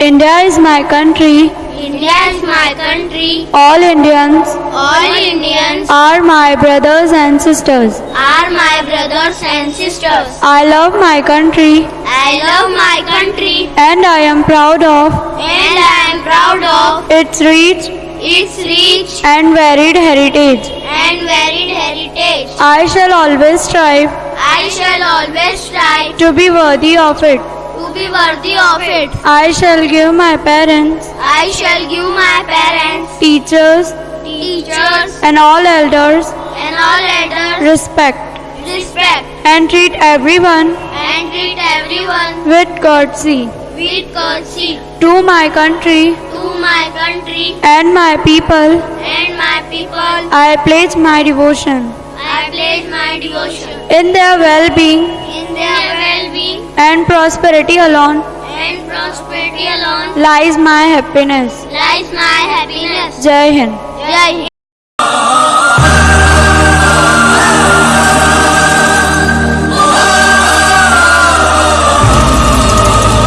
India is my country. India is my country. All Indians All Indians are my brothers and sisters. are my brothers and sisters. I love my country I love my country and I am proud of and I am proud of its rich its rich and varied heritage. and varied heritage. I shall always strive I shall always strive to be worthy of it. Be worthy of it. I shall give my parents, I shall give my parents, teachers, teachers, and all elders and all elders respect respect and treat everyone and treat everyone with courtesy. with courtesy To my country to my country and my people, and my people. I pledge my devotion. I pledge my devotion In their well and prosperity alone and prosperity alone lies my happiness. lies my happiness. Jai Hind. Jai Hind.